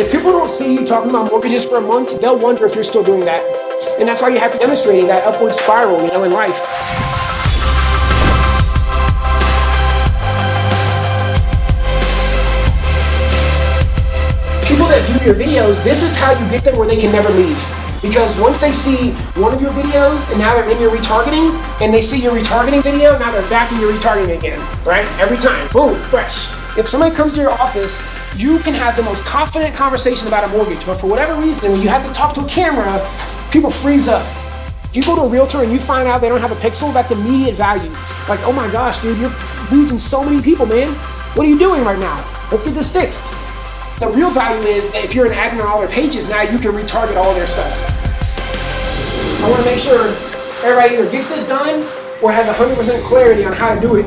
If people don't see you talking about mortgages for a month, they'll wonder if you're still doing that. And that's why you have to demonstrate that upward spiral, you know, in life. People that view your videos, this is how you get them where they can never leave. Because once they see one of your videos and now they're in your retargeting and they see your retargeting video, now they're back in your retargeting again, right? Every time, boom, fresh. If somebody comes to your office, you can have the most confident conversation about a mortgage, but for whatever reason, when you have to talk to a camera, people freeze up. If you go to a realtor and you find out they don't have a pixel, that's immediate value. Like, oh my gosh, dude, you're losing so many people, man. What are you doing right now? Let's get this fixed. The real value is if you're an admin on all their pages, now you can retarget all their stuff. I want to make sure everybody either gets this done or has 100% clarity on how to do it